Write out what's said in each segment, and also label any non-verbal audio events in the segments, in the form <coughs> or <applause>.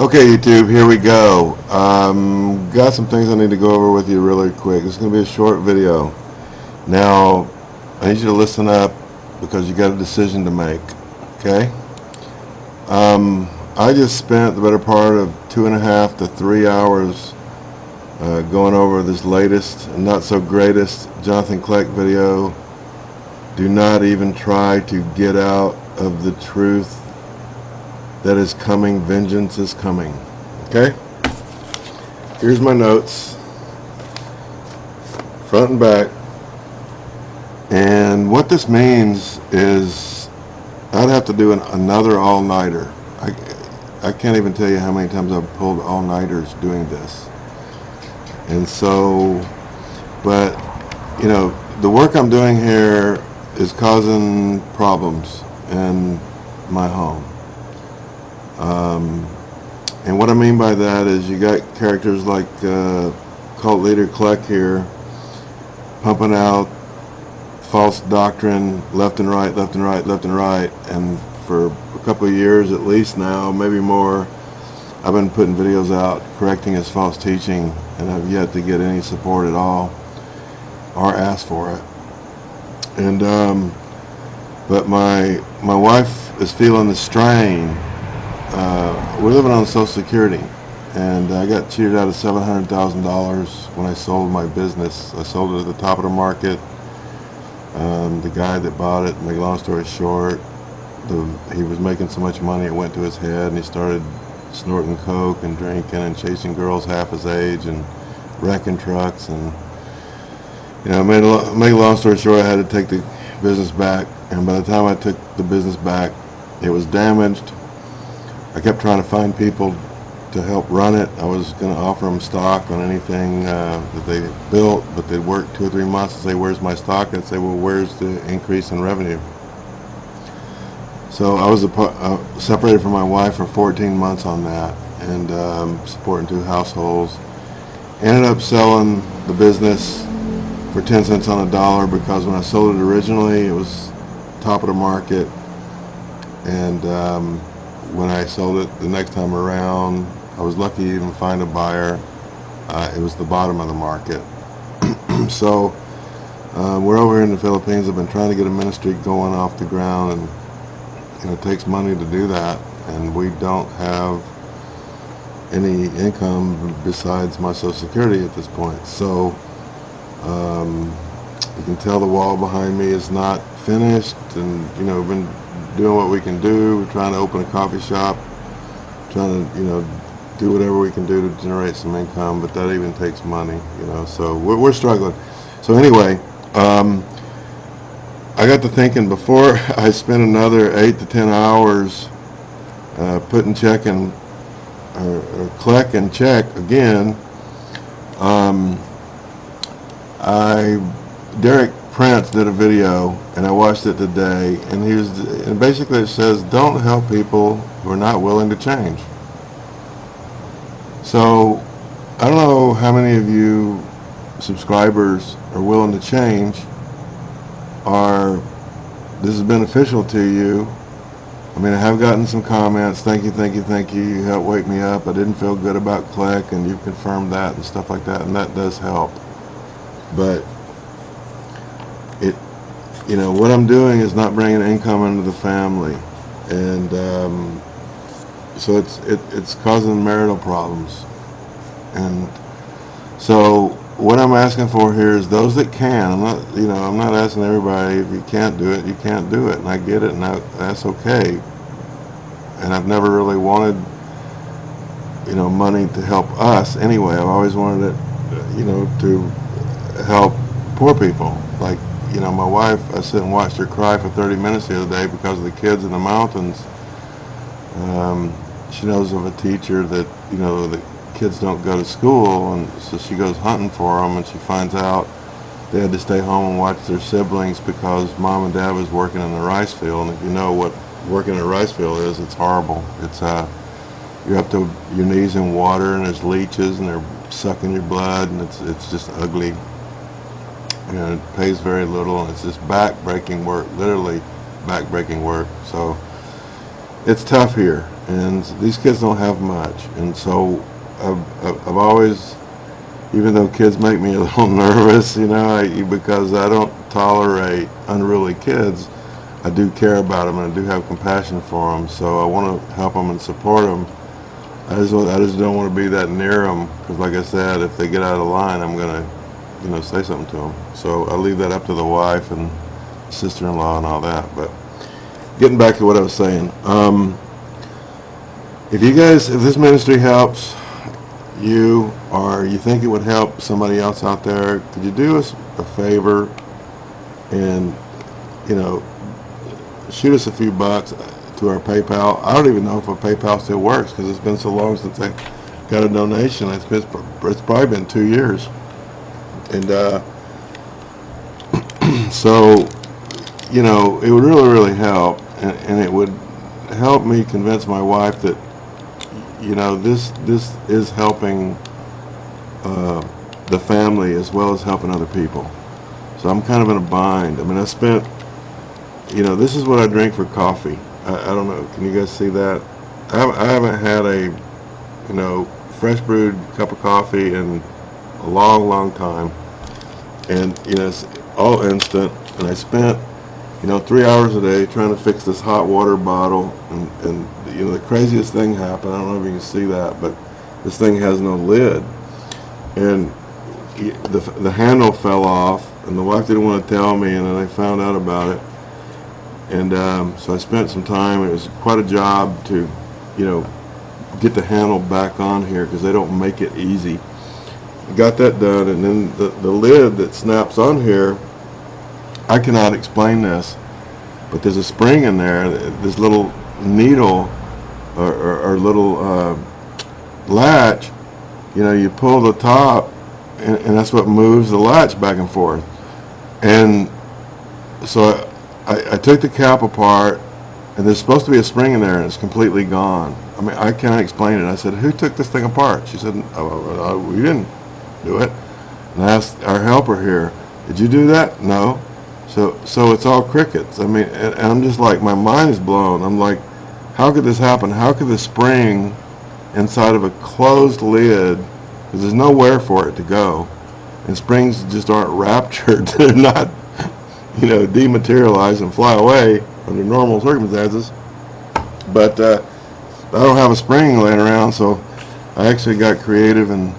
Okay, YouTube, here we go. Um, got some things I need to go over with you really quick. It's going to be a short video. Now, I need you to listen up because you got a decision to make. Okay? Um, I just spent the better part of two and a half to three hours uh, going over this latest not so greatest Jonathan Kleck video. Do not even try to get out of the truth that is coming. Vengeance is coming. Okay? Here's my notes. Front and back. And what this means is I'd have to do an, another all-nighter. I, I can't even tell you how many times I've pulled all-nighters doing this. And so, but, you know, the work I'm doing here is causing problems in my home. Um, and what I mean by that is you got characters like uh, cult leader Kleck here pumping out false doctrine left and right, left and right, left and right. And for a couple of years at least now, maybe more, I've been putting videos out correcting his false teaching and I've yet to get any support at all or ask for it. And, um, but my, my wife is feeling the strain uh, we're living on Social Security, and I got cheated out of $700,000 when I sold my business. I sold it at the top of the market. Um, the guy that bought it, make a long story short, the, he was making so much money it went to his head, and he started snorting coke and drinking and chasing girls half his age and wrecking trucks and you know, made a, make a long story short, I had to take the business back, and by the time I took the business back, it was damaged I kept trying to find people to help run it. I was going to offer them stock on anything uh, that they built, but they'd work two or three months and say, where's my stock? I'd say, well, where's the increase in revenue? So I was uh, separated from my wife for 14 months on that and um, supporting two households. Ended up selling the business for 10 cents on a dollar because when I sold it originally, it was top of the market. And um, when I sold it the next time around, I was lucky to even find a buyer. Uh, it was the bottom of the market. <clears throat> so uh, we're over here in the Philippines. I've been trying to get a ministry going off the ground, and you know, it takes money to do that, and we don't have any income besides my Social Security at this point. So um, you can tell the wall behind me is not finished, and you know, been doing what we can do. We're trying to open a coffee shop, trying to, you know, do whatever we can do to generate some income, but that even takes money, you know, so we're, we're struggling. So anyway, um, I got to thinking before <laughs> I spend another eight to ten hours uh, putting check and or, or collect and check again, um, I Derek Prince did a video, and I watched it today, and he and basically it says, don't help people who are not willing to change. So, I don't know how many of you subscribers are willing to change, or this is beneficial to you. I mean, I have gotten some comments, thank you, thank you, thank you, you helped wake me up, I didn't feel good about Kleck, and you've confirmed that, and stuff like that, and that does help. But it, you know, what I'm doing is not bringing income into the family, and um, so it's it, it's causing marital problems, and so what I'm asking for here is those that can. I'm not, you know, I'm not asking everybody if you can't do it, you can't do it, and I get it, and I, that's okay. And I've never really wanted, you know, money to help us anyway. I've always wanted it, you know, to help poor people, like you know, my wife, I sit and watched her cry for 30 minutes the other day because of the kids in the mountains. Um, she knows of a teacher that, you know, the kids don't go to school, and so she goes hunting for them, and she finds out they had to stay home and watch their siblings because mom and dad was working in the rice field, and if you know what working in a rice field is, it's horrible. It's, uh, you're up to your knees in water, and there's leeches, and they're sucking your blood, and it's, it's just ugly and it pays very little and it's just back-breaking work, literally back-breaking work. So it's tough here, and these kids don't have much, and so I've, I've always, even though kids make me a <laughs> little nervous, you know, I, because I don't tolerate unruly kids, I do care about them and I do have compassion for them, so I want to help them and support them. I just, I just don't want to be that near them, because like I said, if they get out of line, I'm gonna, you know, say something to them. So I leave that up to the wife and sister-in-law and all that, but getting back to what I was saying, um, if you guys, if this ministry helps you, or you think it would help somebody else out there, could you do us a favor and, you know, shoot us a few bucks to our PayPal. I don't even know if our PayPal still works because it's been so long since I got a donation. It's been, it's probably been two years. And, uh, <clears throat> so, you know, it would really, really help. And, and it would help me convince my wife that, you know, this, this is helping, uh, the family as well as helping other people. So I'm kind of in a bind. I mean, I spent you know, this is what I drink for coffee. I, I don't know. Can you guys see that? I haven't, I haven't had a, you know, fresh brewed cup of coffee in a long, long time. And, you know, it's all instant. And I spent, you know, three hours a day trying to fix this hot water bottle. And, and you know, the craziest thing happened. I don't know if you can see that, but this thing has no lid. And the, the handle fell off. And the wife didn't want to tell me. And then I found out about it. And um, so I spent some time. It was quite a job to, you know, get the handle back on here because they don't make it easy. Got that done, and then the, the lid that snaps on here, I cannot explain this, but there's a spring in there, this little needle or, or, or little uh, latch, you know, you pull the top, and, and that's what moves the latch back and forth. And so I, I took the cap apart, and there's supposed to be a spring in there, and it's completely gone. I mean, I can't explain it. I said, who took this thing apart? She said, oh, uh, we didn't do it. And I asked our helper here, did you do that? No. So, so it's all crickets. I mean, and, and I'm just like, my mind is blown. I'm like, how could this happen? How could the spring inside of a closed lid, because there's nowhere for it to go, and springs just aren't <laughs> raptured. <laughs> They're not you know, dematerialize and fly away under normal circumstances. But uh, I don't have a spring laying around, so I actually got creative and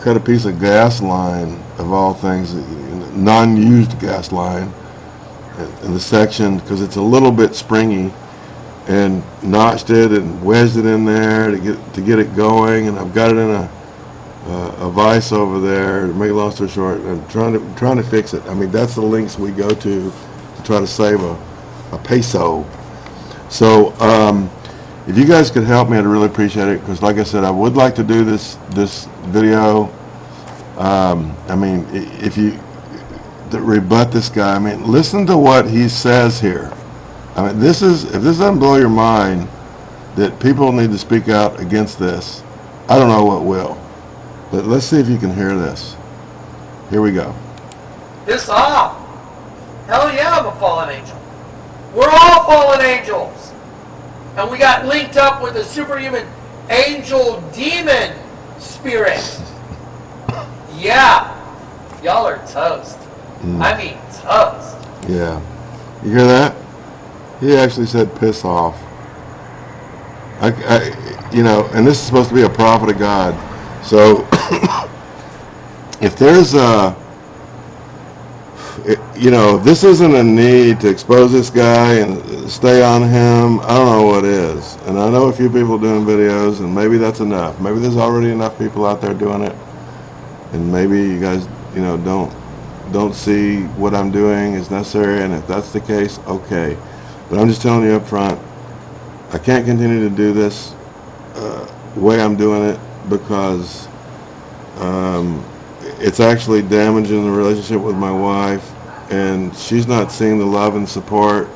cut a piece of gas line, of all things, non-used gas line, in the section, because it's a little bit springy, and notched it and wedged it in there to get to get it going, and I've got it in a uh, a vice over there. To make a long story short, I'm trying to trying to fix it. I mean, that's the links we go to to try to save a, a peso. So, um, if you guys could help me, I'd really appreciate it. Because, like I said, I would like to do this this video. Um, I mean, if you rebut this guy, I mean, listen to what he says here. I mean, this is if this doesn't blow your mind that people need to speak out against this, I don't know what will. But let's see if you can hear this. Here we go. Piss off! Hell yeah, I'm a fallen angel. We're all fallen angels. And we got linked up with a superhuman angel demon spirit. Yeah. Y'all are toast. Mm. I mean toast. Yeah. You hear that? He actually said piss off. I, I, you know, and this is supposed to be a prophet of God. So, <coughs> if there's a, it- you know, this isn't a need to expose this guy and stay on him. I don't know what is. And I know a few people doing videos, and maybe that's enough. Maybe there's already enough people out there doing it. And maybe you guys, you know, don't don't see what I'm doing is necessary, and if that's the case, okay. But I'm just telling you up front, I can't continue to do this uh, way I'm doing it because um, it's actually damaging the relationship with my wife, and she's not seeing the love and support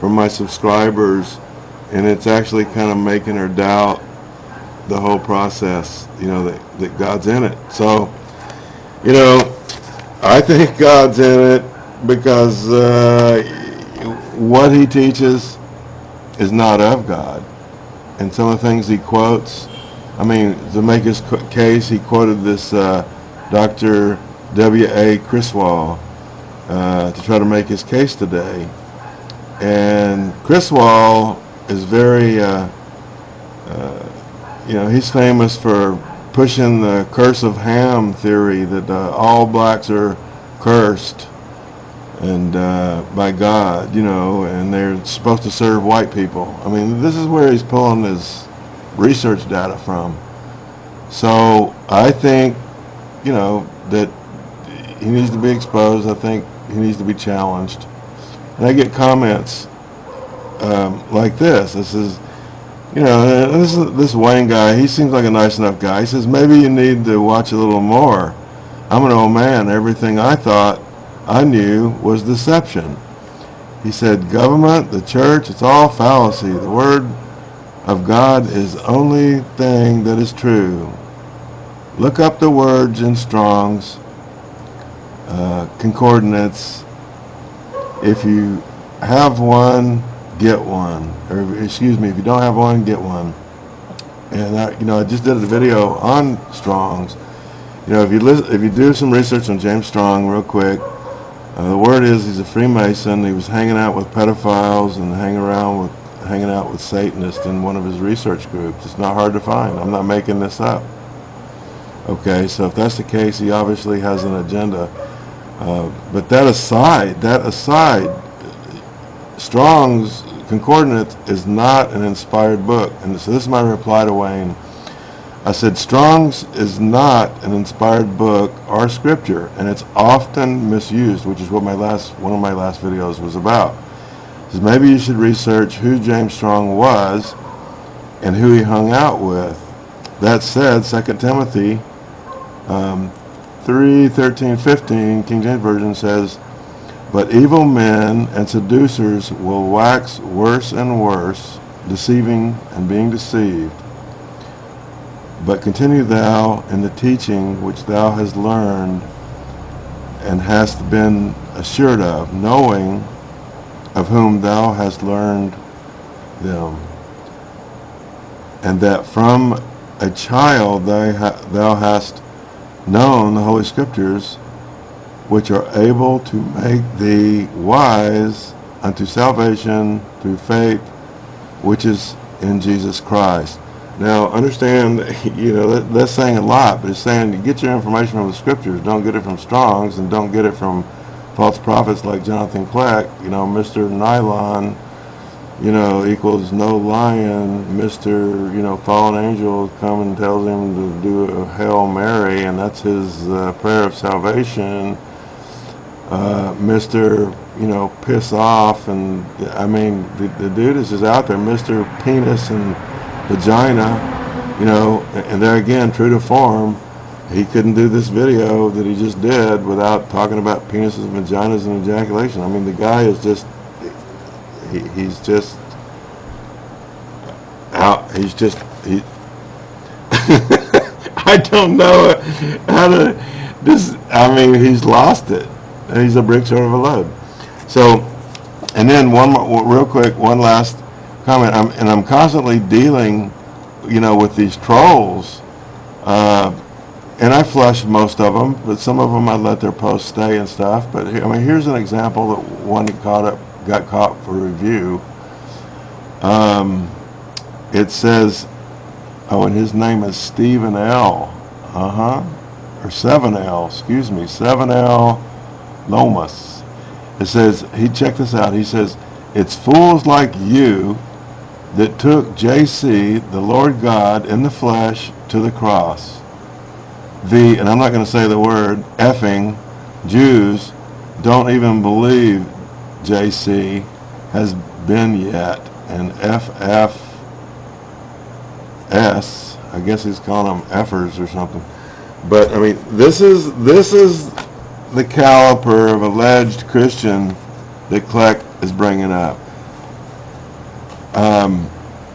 from my subscribers, and it's actually kind of making her doubt the whole process, you know, that, that God's in it. So, you know, I think God's in it because uh, what he teaches is not of God. And some of the things he quotes, I mean, to make his case, he quoted this uh, Dr. W.A. Criswell uh, to try to make his case today. And Criswell is very, uh, uh, you know, he's famous for pushing the curse of Ham theory that uh, all blacks are cursed and uh, by God, you know, and they're supposed to serve white people. I mean, this is where he's pulling his research data from. So I think, you know, that he needs to be exposed. I think he needs to be challenged. And I get comments um, like this. This is, you know, this is, this Wayne guy. He seems like a nice enough guy. He says maybe you need to watch a little more. I'm an old man. Everything I thought I knew was deception. He said, government, the church, it's all fallacy. The word of God is the only thing that is true. Look up the words in Strong's uh, concordinates. If you have one, get one. Or excuse me, if you don't have one, get one. And I, you know, I just did a video on Strong's. You know, if you listen, if you do some research on James Strong real quick, uh, the word is he's a Freemason. He was hanging out with pedophiles and hanging around with hanging out with Satanists in one of his research groups. It's not hard to find. I'm not making this up. Okay, so if that's the case, he obviously has an agenda. Uh, but that aside, that aside, Strong's Concordance is not an inspired book. And so this is my reply to Wayne. I said, Strong's is not an inspired book or scripture, and it's often misused, which is what my last one of my last videos was about. Says maybe you should research who James Strong was and who he hung out with. That said, 2 Timothy um, 3, 13, 15, King James Version says, But evil men and seducers will wax worse and worse, deceiving and being deceived. But continue thou in the teaching which thou hast learned and hast been assured of, knowing of whom thou hast learned them, and that from a child thou, thou hast known the Holy Scriptures, which are able to make thee wise unto salvation through faith, which is in Jesus Christ. Now, understand, <laughs> you know, that, that's saying a lot, but it's saying you get your information from the scriptures. Don't get it from Strong's and don't get it from false prophets like Jonathan Kleck. You know, Mr. Nylon, you know, equals no lion. Mr., you know, fallen angel come and tells him to do a Hail Mary, and that's his uh, prayer of salvation. Uh, Mr., you know, piss off, and I mean, the, the dude is just out there, Mr. Penis and vagina, you know, and there again, true to form, he couldn't do this video that he just did without talking about penises, and vaginas, and ejaculation. I mean, the guy is just, he, he's just out, he's just, he, <laughs> I don't know how to, this, I mean, he's lost it. He's a brick short of a load. So, and then one more, real quick, one last comment, I'm, and I'm constantly dealing, you know, with these trolls, uh, and I flush most of them, but some of them I let their posts stay and stuff. But I mean, here's an example that one caught up, got caught for review. Um, it says, oh, and his name is Stephen L. Uh huh, or 7L, excuse me, 7L Lomas. It says he checked this out. He says it's fools like you that took JC, the Lord God, in the flesh to the cross. The, and I'm not going to say the word, effing Jews don't even believe JC has been yet. And FFS, I guess he's calling them effers or something. But I mean, this is this is the caliper of alleged Christian that Kleck is bringing up. Um,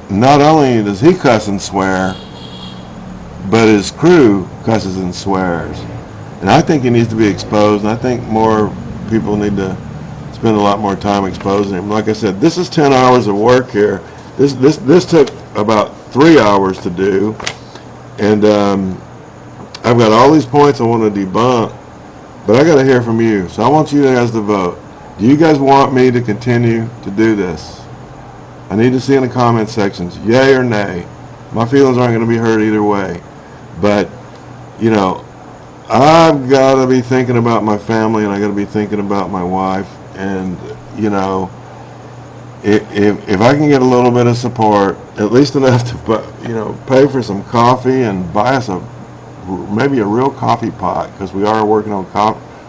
not only does he cuss and swear, but his crew cusses and swears. And I think he needs to be exposed, and I think more people need to spend a lot more time exposing him. Like I said, this is 10 hours of work here. This, this, this took about three hours to do. And um, I've got all these points I want to debunk, but I got to hear from you. So I want you guys to vote. Do you guys want me to continue to do this? I need to see in the comment sections, yay or nay. My feelings aren't going to be hurt either way. But, you know, I've got to be thinking about my family and I got to be thinking about my wife. And, you know, if, if, I can get a little bit of support, at least enough to, you know, pay for some coffee and buy us a, maybe a real coffee pot, because we are working on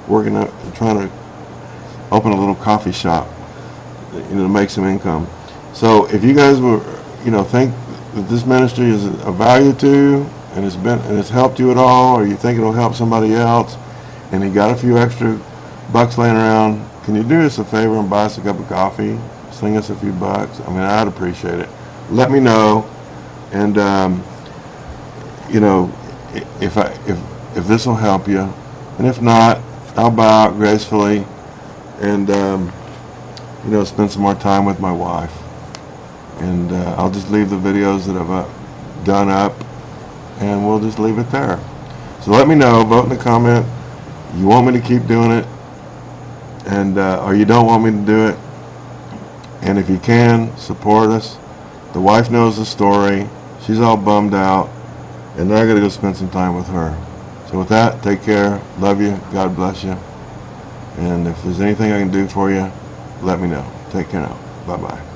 working on, trying to open a little coffee shop, you know, to make some income. So if you guys were, you know, think that this ministry is of value to you and it's been, and it's helped you at all, or you think it'll help somebody else, and you got a few extra bucks laying around, can you do us a favor and buy us a cup of coffee? Sling us a few bucks. I mean, I'd appreciate it. Let me know, and um, you know, if I if if this will help you, and if not, I'll bow out gracefully, and um, you know, spend some more time with my wife, and uh, I'll just leave the videos that I've uh, done up, and we'll just leave it there. So let me know. Vote in the comment. You want me to keep doing it, and uh, or you don't want me to do it. And if you can, support us. The wife knows the story. She's all bummed out. And I gotta go spend some time with her. So with that, take care. Love you. God bless you. And if there's anything I can do for you, let me know. Take care now. Bye-bye.